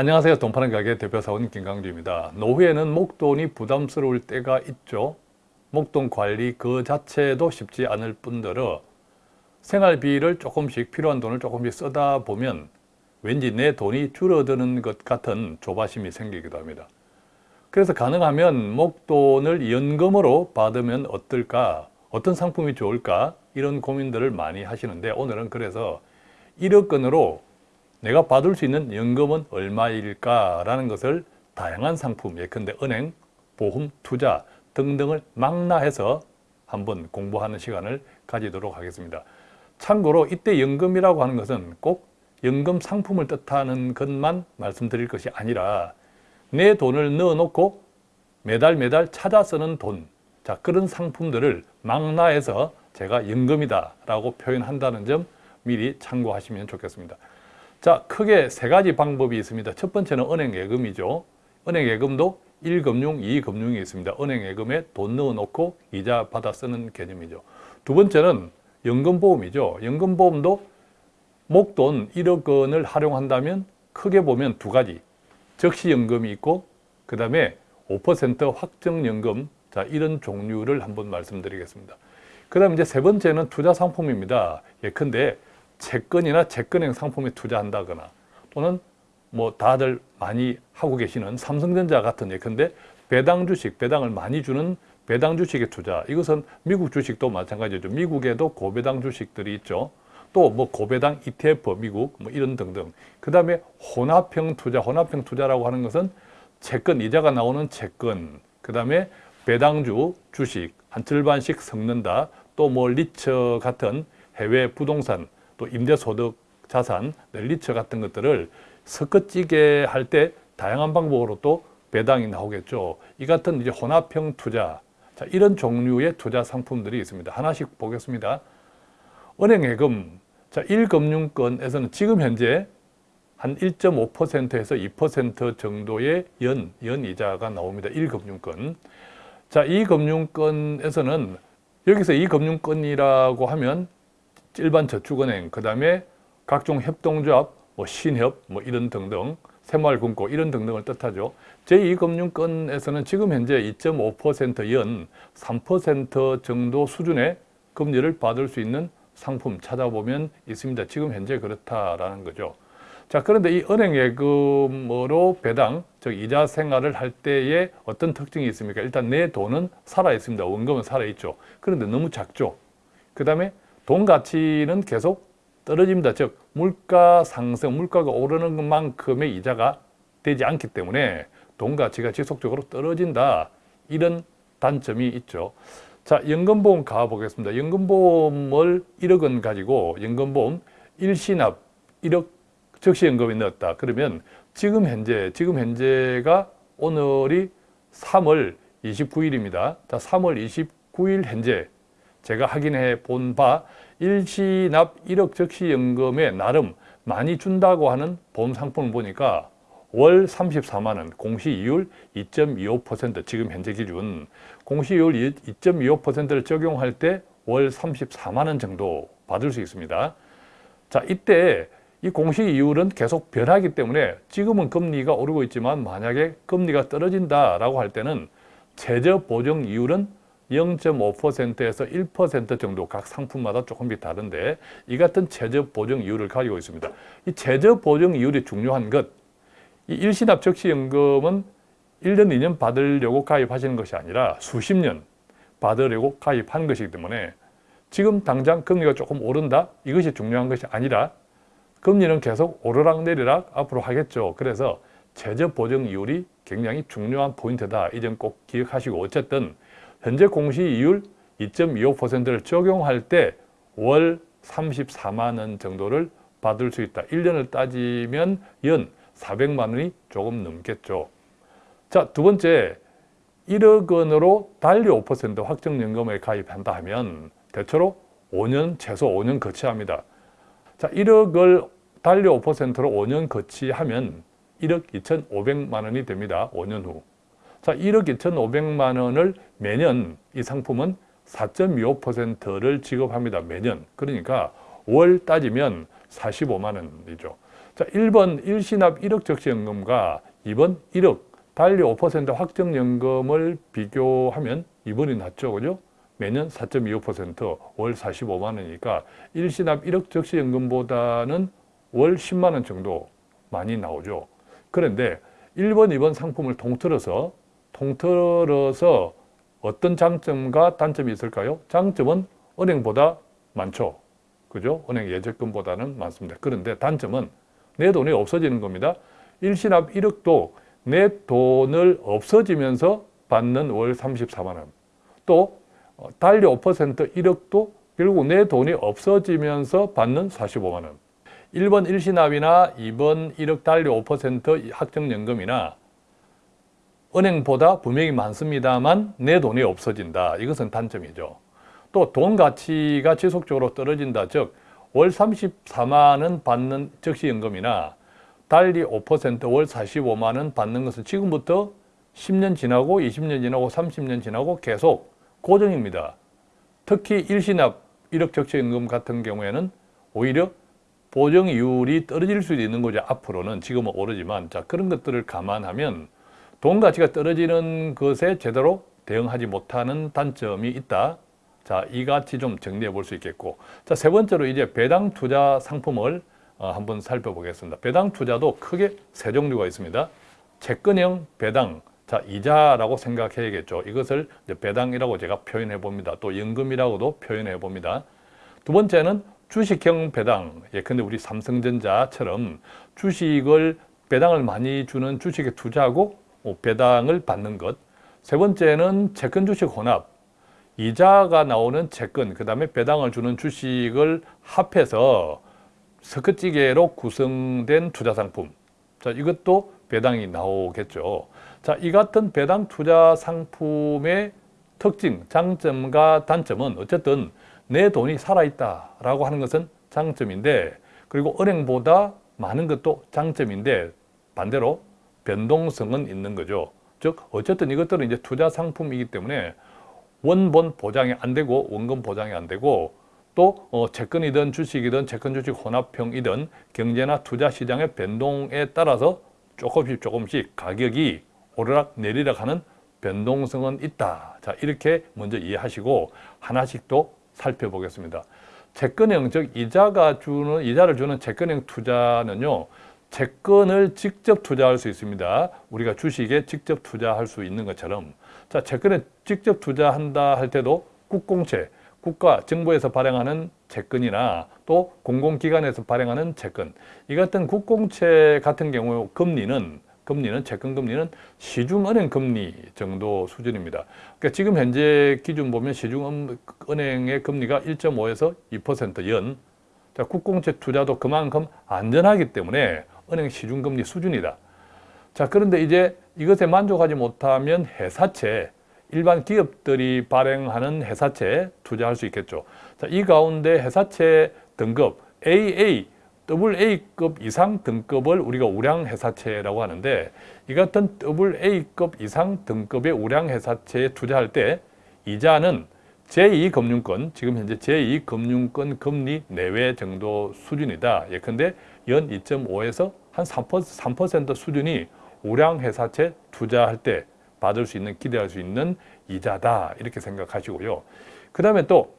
안녕하세요. 돈 파는 가게 대표사원 김강주입니다. 노후에는 목돈이 부담스러울 때가 있죠. 목돈 관리 그 자체도 쉽지 않을 뿐더러 생활비를 조금씩 필요한 돈을 조금씩 쓰다 보면 왠지 내 돈이 줄어드는 것 같은 조바심이 생기기도 합니다. 그래서 가능하면 목돈을 연금으로 받으면 어떨까? 어떤 상품이 좋을까? 이런 고민들을 많이 하시는데 오늘은 그래서 1억 원으로 내가 받을 수 있는 연금은 얼마일까라는 것을 다양한 상품, 예컨대 은행, 보험, 투자 등등을 망라해서 한번 공부하는 시간을 가지도록 하겠습니다. 참고로 이때 연금이라고 하는 것은 꼭 연금 상품을 뜻하는 것만 말씀드릴 것이 아니라 내 돈을 넣어놓고 매달 매달 찾아 쓰는 돈 자 그런 상품들을 망라해서 제가 연금이다 라고 표현한다는 점 미리 참고하시면 좋겠습니다. 자, 크게 세 가지 방법이 있습니다. 첫 번째는 은행 예금이죠. 은행 예금도 1금융, 2금융이 있습니다. 은행 예금에 돈 넣어놓고 이자 받아 쓰는 개념이죠. 두 번째는 연금보험이죠. 연금보험도 목돈 1억 원을 활용한다면 크게 보면 두 가지. 적시연금이 있고 그 다음에 5% 확정연금 자 이런 종류를 한번 말씀드리겠습니다. 그 다음 이제 세 번째는 투자 상품입니다. 예컨대 채권이나 채권형 상품에 투자한다거나 또는 뭐 다들 많이 하고 계시는 삼성전자 같은 예컨대 배당 주식, 배당을 많이 주는 배당 주식의 투자. 이것은 미국 주식도 마찬가지죠. 미국에도 고배당 주식들이 있죠. 또 뭐 고배당 ETF 미국 뭐 이런 등등. 그 다음에 혼합형 투자, 혼합형 투자라고 하는 것은 채권, 이자가 나오는 채권 그 다음에 배당주, 주식. 한 절반씩 섞는다. 또 뭐 리처 같은 해외 부동산 또 임대소득 자산, 넬리처 같은 것들을 섞어찌게 할 때 다양한 방법으로 또 배당이 나오겠죠. 이 같은 이제 혼합형 투자, 자, 이런 종류의 투자 상품들이 있습니다. 하나씩 보겠습니다. 은행예금, 자, 1금융권에서는 지금 현재 한 1.5%에서 2% 정도의 연, 연이자가 나옵니다. 1금융권. 자, 이 금융권에서는 여기서 이 금융권이라고 하면 일반 저축은행, 그 다음에 각종 협동조합, 뭐 신협, 뭐 이런 등등, 새마을금고 이런 등등을 뜻하죠. 제2금융권에서는 지금 현재 2.5%연 3% 정도 수준의 금리를 받을 수 있는 상품 찾아보면 있습니다. 지금 현재 그렇다라는 거죠. 자 그런데 이 은행 예금으로 배당, 즉 이자 생활을 할 때에 어떤 특징이 있습니까? 일단 내 돈은 살아 있습니다. 원금은 살아 있죠. 그런데 너무 작죠. 그 다음에 돈 가치는 계속 떨어집니다. 즉 물가 상승, 물가가 오르는 것만큼의 이자가 되지 않기 때문에 돈 가치가 지속적으로 떨어진다. 이런 단점이 있죠. 자, 연금보험 가보겠습니다. 연금보험을 1억 원 가지고 연금보험 일시납 1억 적시연금에 넣었다. 그러면 지금 현재, 지금 현재가 오늘이 3월 29일입니다. 자, 3월 29일 현재 제가 확인해 본 바 일시납 1억 적시연금에 나름 많이 준다고 하는 보험 상품을 보니까 월 34만 원, 공시이율 2.25% 지금 현재 기준 공시이율 2.25%를 적용할 때 월 34만 원 정도 받을 수 있습니다. 자, 이때 이 공시이율은 계속 변하기 때문에 지금은 금리가 오르고 있지만 만약에 금리가 떨어진다라고 할 때는 최저 보정 이율은 0.5%에서 1% 정도 각 상품마다 조금씩 다른데 이 같은 최저 보정 이율을 가지고 있습니다. 이 최저 보정 이율이 중요한 것, 이 일시납 적시연금은 1년, 2년 받으려고 가입하시는 것이 아니라 수십 년 받으려고 가입한 것이기 때문에 지금 당장 금리가 조금 오른다? 이것이 중요한 것이 아니라 금리는 계속 오르락 내리락 앞으로 하겠죠. 그래서 최저 보정 이율이 굉장히 중요한 포인트다. 이 점 꼭 기억하시고 어쨌든 현재 공시이율 2.25%를 적용할 때 월 34만 원 정도를 받을 수 있다. 1년을 따지면 연 400만 원이 조금 넘겠죠. 자, 두 번째, 1억 원으로 달리 5% 확정연금에 가입한다 하면 대체로 5년, 최소 5년 거치합니다. 자, 1억을 달리 5%로 5년 거치하면 1억 2,500만 원이 됩니다. 5년 후. 자, 1억 2,500만 원을 매년 이 상품은 4.25%를 지급합니다. 매년. 그러니까 월 따지면 45만 원이죠. 자, 1번 일시납 1억 적시연금과 2번 1억 달리 5% 확정연금을 비교하면 2번이 낫죠. 그죠? 매년 4.25%월 45만 원이니까 일시납 1억 적시연금보다는 월 10만 원 정도 많이 나오죠. 그런데 1번, 2번 상품을 통틀어서 통틀어서 어떤 장점과 단점이 있을까요? 장점은 은행보다 많죠. 그죠? 은행 예적금보다는 많습니다. 그런데 단점은 내 돈이 없어지는 겁니다. 일시납 1억도 내 돈을 없어지면서 받는 월 34만 원. 또 어, 달리 5% 1억도 결국 내 돈이 없어지면서 받는 45만 원. 1번 일시납이나 2번 1억 달리 5% 확정연금이나 은행보다 분명히 많습니다만 내 돈이 없어진다. 이것은 단점이죠. 또 돈 가치가 지속적으로 떨어진다. 즉, 월 34만 원 받는 적시연금이나 달리 5%월 45만 원 받는 것은 지금부터 10년 지나고 20년 지나고 30년 지나고 계속 고정입니다. 특히 일시납 1억 적시연금 같은 경우에는 오히려 보정이율이 떨어질 수도 있는 거죠. 앞으로는 지금은 오르지만 자 그런 것들을 감안하면 돈 가치가 떨어지는 것에 제대로 대응하지 못하는 단점이 있다. 자, 이같이 좀 정리해 볼 수 있겠고. 자, 세 번째로 이제 배당 투자 상품을 어, 한번 살펴보겠습니다. 배당 투자도 크게 세 종류가 있습니다. 채권형 배당, 자, 이자라고 생각해야겠죠. 이것을 배당이라고 제가 표현해 봅니다. 또 연금이라고도 표현해 봅니다. 두 번째는 주식형 배당. 예, 근데 우리 삼성전자처럼 주식을 배당을 많이 주는 주식에 투자하고 뭐 배당을 받는 것. 세 번째는 채권 주식 혼합. 이자가 나오는 채권, 그 다음에 배당을 주는 주식을 합해서 석커찌개로 구성된 투자 상품. 자, 이것도 배당이 나오겠죠. 자, 이 같은 배당 투자 상품의 특징, 장점과 단점은 어쨌든 내 돈이 살아있다라고 하는 것은 장점인데 그리고 은행보다 많은 것도 장점인데 반대로 변동성은 있는 거죠. 즉 어쨌든 이것들은 이제 투자 상품이기 때문에 원본 보장이 안 되고 원금 보장이 안 되고 또 어, 채권이든 주식이든 채권 주식 혼합형이든 경제나 투자 시장의 변동에 따라서 조금씩 조금씩 가격이 오르락 내리락 하는 변동성은 있다. 자 이렇게 먼저 이해하시고 하나씩 또 살펴보겠습니다. 채권형 즉 이자가 주는 이자를 주는 채권형 투자는요. 채권을 직접 투자할 수 있습니다. 우리가 주식에 직접 투자할 수 있는 것처럼 자 채권에 직접 투자한다 할 때도 국공채, 국가, 정부에서 발행하는 채권이나 또 공공기관에서 발행하는 채권 이 같은 국공채 같은 경우 금리는 금리는 채권 금리는 시중은행 금리 정도 수준입니다. 그러니까 지금 현재 기준 보면 시중은행의 금리가 1.5에서 2%연 자, 국공채 투자도 그만큼 안전하기 때문에 은행 시중금리 수준이다. 자 그런데 이제 이것에 만족하지 못하면 회사채, 일반 기업들이 발행하는 회사채에 투자할 수 있겠죠. 자, 이 가운데 회사채 등급 AA, AA급 이상 등급을 우리가 우량회사채라고 하는데 이 같은 AA급 이상 등급의 우량회사채에 투자할 때 이자는 제2금융권, 지금 현재 제2금융권 금리 내외 정도 수준이다. 예컨대 연 2.5에서 한 3%, 3% 수준이 우량 회사채 투자할 때 받을 수 있는, 기대할 수 있는 이자다. 이렇게 생각하시고요. 그 다음에 또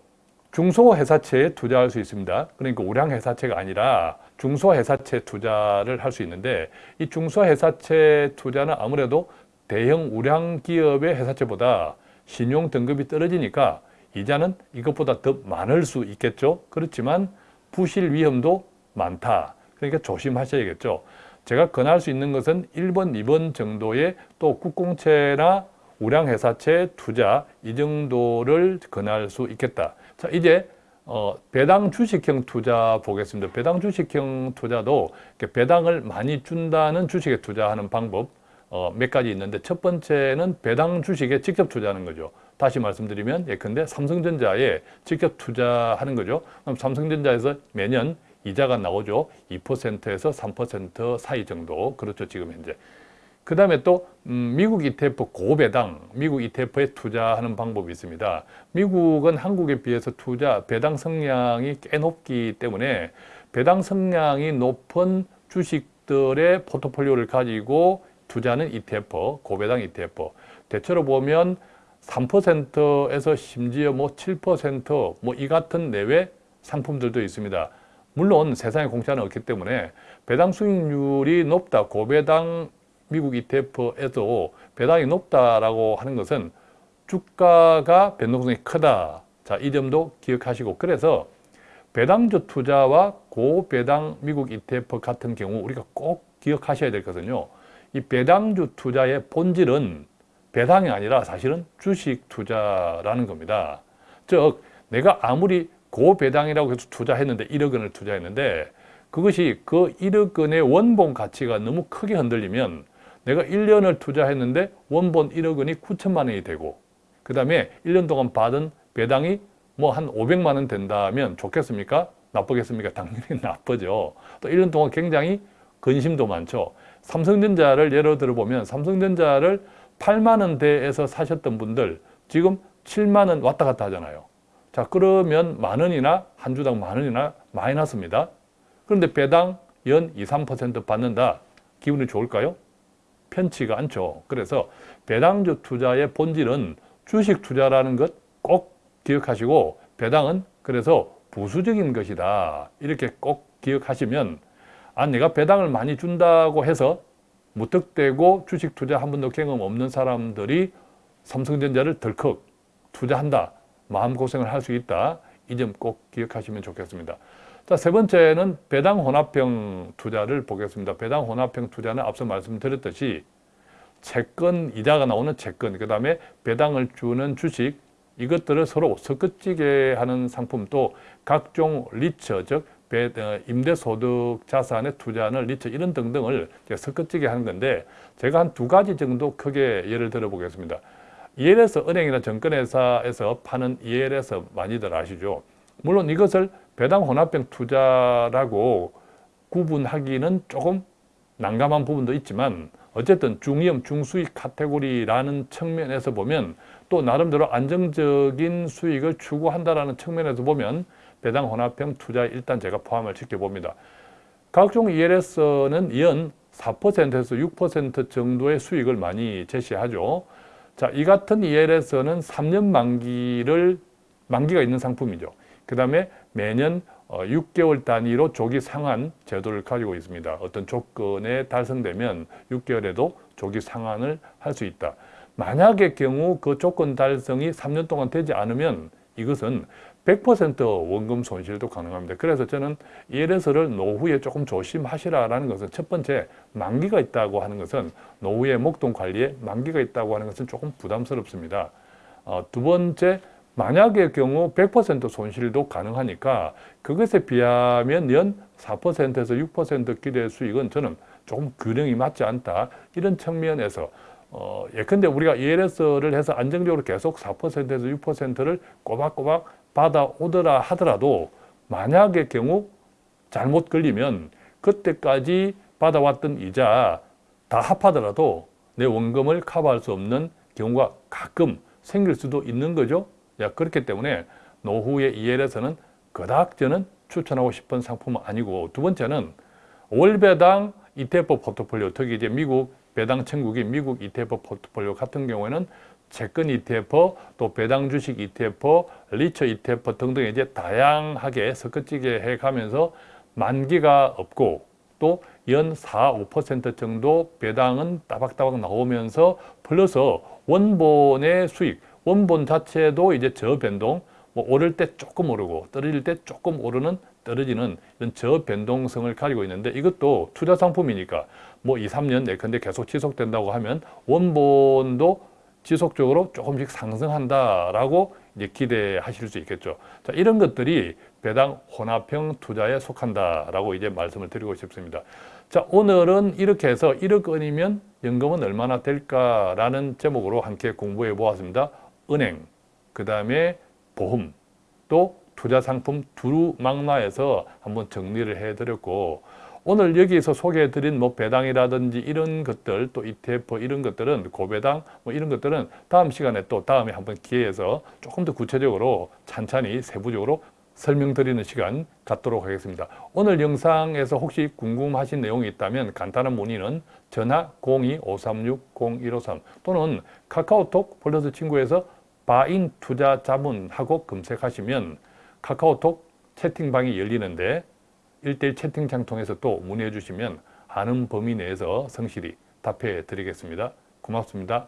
중소회사채에 투자할 수 있습니다. 그러니까 우량회사채가 아니라 중소회사채 투자를 할 수 있는데 이 중소회사채 투자는 아무래도 대형 우량기업의 회사채보다 신용 등급이 떨어지니까 이자는 이것보다 더 많을 수 있겠죠. 그렇지만 부실 위험도 많다. 그러니까 조심하셔야겠죠. 제가 권할 수 있는 것은 1번, 2번 정도의 또 국공채나 우량회사채 투자 이 정도를 권할 수 있겠다. 자 이제 어, 배당 주식형 투자 보겠습니다. 배당 주식형 투자도 배당을 많이 준다는 주식에 투자하는 방법 어, 몇 가지 있는데 첫 번째는 배당 주식에 직접 투자하는 거죠. 다시 말씀드리면 예컨대 삼성전자에 직접 투자하는 거죠. 그럼 삼성전자에서 매년 이자가 나오죠. 2%에서 3% 사이 정도. 그렇죠. 지금 현재. 그 다음에 또 음, 미국 ETF 고배당, 미국 ETF에 투자하는 방법이 있습니다. 미국은 한국에 비해서 투자, 배당 성향이 꽤 높기 때문에 배당 성향이 높은 주식들의 포트폴리오를 가지고 투자하는 ETF, 고배당 ETF. 대체로 보면 3%에서 심지어 뭐 7%뭐 이 같은 내외 상품들도 있습니다. 물론 세상에 공짜는 없기 때문에 배당 수익률이 높다, 고배당 미국 ETF에도 배당이 높다라고 하는 것은 주가가 변동성이 크다. 자, 이 점도 기억하시고 그래서 배당주 투자와 고배당 미국 ETF 같은 경우 우리가 꼭 기억하셔야 될 것은요. 이 배당주 투자의 본질은 배당이 아니라 사실은 주식 투자라는 겁니다. 즉 내가 아무리 고배당이라고 해서 투자했는데 1억 원을 투자했는데 그것이 그 1억 원의 원본 가치가 너무 크게 흔들리면 내가 1년을 투자했는데 원본 1억 원이 9천만 원이 되고 그 다음에 1년 동안 받은 배당이 뭐 한 500만 원 된다면 좋겠습니까? 나쁘겠습니까? 당연히 나쁘죠. 또 1년 동안 굉장히 근심도 많죠. 삼성전자를 예로 들어보면 삼성전자를 8만 원대에서 사셨던 분들 지금 7만 원 왔다 갔다 하잖아요. 자 그러면 만 원이나 한 주당 만 원이나 마이너스입니다. 그런데 배당 연 2, 3% 받는다. 기분이 좋을까요? 편치가 않죠. 그래서 배당주 투자의 본질은 주식 투자라는 것 꼭 기억하시고 배당은 그래서 부수적인 것이다. 이렇게 꼭 기억하시면 아 내가 배당을 많이 준다고 해서 무턱대고 주식 투자 한 번도 경험 없는 사람들이 삼성전자를 덜컥 투자한다. 마음고생을 할 수 있다. 이 점 꼭 기억하시면 좋겠습니다. 자, 세 번째는 배당 혼합형 투자를 보겠습니다. 배당 혼합형 투자는 앞서 말씀드렸듯이 채권, 이자가 나오는 채권, 그 다음에 배당을 주는 주식, 이것들을 서로 섞어찌게 하는 상품 또 각종 리처, 즉 어, 임대소득 자산에 투자하는 리처 이런 등등을 섞어찌게 하는 건데 제가 한 두 가지 정도 크게 예를 들어 보겠습니다. ELS 은행이나 정권회사에서 파는 ELS 많이들 아시죠? 물론 이것을 배당 혼합형 투자라고 구분하기는 조금 난감한 부분도 있지만 어쨌든 중위험, 중수익 카테고리라는 측면에서 보면 또 나름대로 안정적인 수익을 추구한다는 측면에서 보면 배당 혼합형 투자에 일단 제가 포함을 시켜봅니다. 각종 ELS는 연 4%에서 6% 정도의 수익을 많이 제시하죠. 자, 이 같은 ELS는 3년 만기를 만기가 있는 상품이죠. 그 다음에 매년 6개월 어, 단위로 조기 상환 제도를 가지고 있습니다. 어떤 조건에 달성되면 6개월에도 조기 상환을 할 수 있다. 만약의 경우 그 조건 달성이 3년 동안 되지 않으면 이것은 100% 원금 손실도 가능합니다. 그래서 저는 ELS를 노후에 조금 조심하시라는 것은 첫 번째 만기가 있다고 하는 것은 노후의 목돈 관리에 만기가 있다고 하는 것은 조금 부담스럽습니다. 어, 두 번째 만약의 경우 100% 손실도 가능하니까 그것에 비하면 연 4%에서 6% 기대 수익은 저는 조금 균형이 맞지 않다. 이런 측면에서 어, 예컨대 우리가 ELS를 해서 안정적으로 계속 4%에서 6%를 꼬박꼬박 받아오더라 하더라도 만약의 경우 잘못 걸리면 그때까지 받아왔던 이자 다 합하더라도 내 원금을 커버할 수 없는 경우가 가끔 생길 수도 있는 거죠. 야, 그렇기 때문에 노후의 EL에서는 그닥 저는 추천하고 싶은 상품은 아니고 두 번째는 월배당 ETF 포트폴리오 특히 이제 미국 배당 천국인 미국 ETF 포트폴리오 같은 경우에는 채권 ETF, 또 배당 주식 ETF, 리처 ETF 등등 이제 다양하게 섞어지게 해가면서 만기가 없고 또 연 4, 5% 정도 배당은 따박따박 나오면서 플러스 원본의 수익, 원본 자체도 이제 저변동, 뭐 오를 때 조금 오르고 떨어질 때 조금 오르는 떨어지는 이런 저변동성을 가지고 있는데 이것도 투자 상품이니까 뭐 2, 3년 내컨대 계속 지속된다고 하면 원본도 지속적으로 조금씩 상승한다라고 이제 기대하실 수 있겠죠. 자, 이런 것들이 배당 혼합형 투자에 속한다라고 이제 말씀을 드리고 싶습니다. 자, 오늘은 이렇게 해서 1억 원이면 연금은 얼마나 될까라는 제목으로 함께 공부해 보았습니다. 은행, 그 다음에 보험, 또 투자 상품 두루 망라에서 한번 정리를 해드렸고 오늘 여기서 소개해드린 뭐 배당이라든지 이런 것들 또 ETF 이런 것들은 고배당 뭐 이런 것들은 다음 시간에 또 다음에 한번 기회해서 조금 더 구체적으로 찬찬히 세부적으로 설명드리는 시간 갖도록 하겠습니다. 오늘 영상에서 혹시 궁금하신 내용이 있다면 간단한 문의는 전화 02-536-0153 또는 카카오톡 플러스 친구에서 바인 투자 자문하고 검색하시면 카카오톡 채팅방이 열리는데 1대1 채팅창 통해서 또 문의해 주시면 아는 범위 내에서 성실히 답해 드리겠습니다. 고맙습니다.